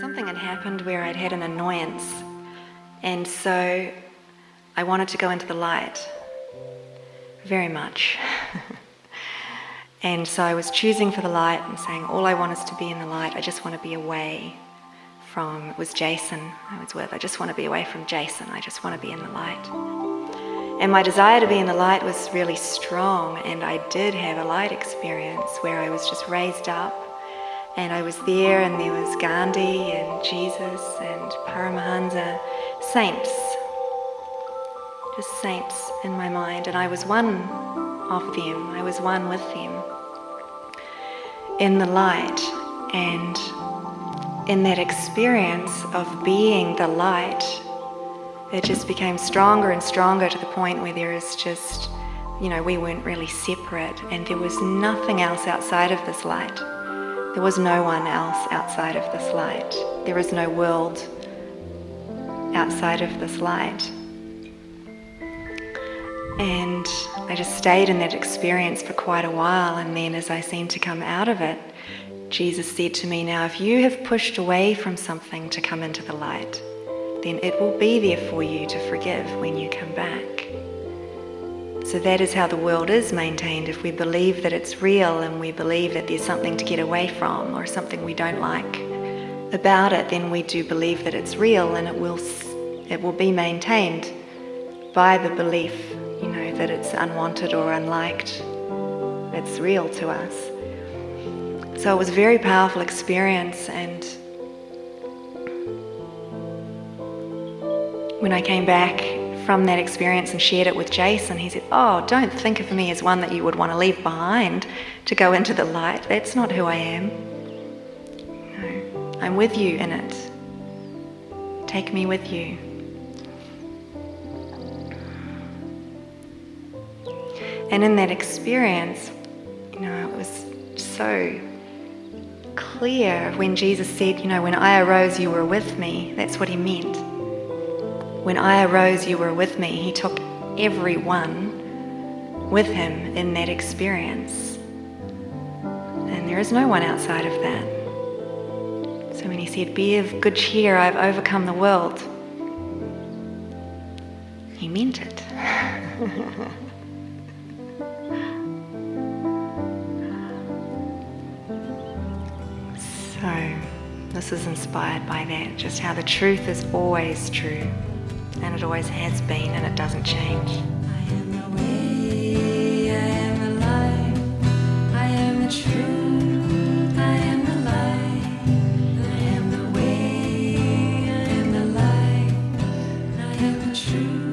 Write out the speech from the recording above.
Something had happened where I'd had an annoyance, and so I wanted to go into the light. Very much. and so I was choosing for the light and saying, All I want is to be in the light, I just want to be away from, it was Jason. I was with, I just want to be away from Jason, I just want to be in the light. And my desire to be in the light was really strong, and I did have a light experience where I was just raised up and I was there, and there was Gandhi and Jesus and Paramahansa, saints, just saints in my mind, and I was one of them, I was one with them in the light. And in that experience of being the light, it just became stronger and stronger to the point where there is just, you know, we weren't really separate, and there was nothing else outside of this light. There was no one else outside of this light. There is no world outside of this light. And I just stayed in that experience for quite a while, and then as I seemed to come out of it, Jesus said to me, Now, if you have pushed away from something to come into the light, then it will be there for you to forgive when you come back. So that is how the world is maintained. If we believe that it's real and we believe that there's something to get away from or something we don't like about it, then we do believe that it's real and it will, it will be maintained by the belief, you know, that it's unwanted or unliked. It's real to us. So it was a very powerful experience and when I came back from that experience and shared it with Jason, he said, Oh, don't think of me as one that you would want to leave behind to go into the light. That's not who I am. No, I'm with you in it. Take me with you. And in that experience, you know, it was so clear when Jesus said, You know, when I arose, you were with me. That's what he meant. When I arose, you were with me. He took everyone with him in that experience. And there is no one outside of that. So when he said, Be of good cheer, I've overcome the world, he meant it. so, this is inspired by that, just how the truth is always true and it always has been and it doesn't change. I am the way, I am the life, I am the truth, I am the light. I am the way, I am the light, I am the truth.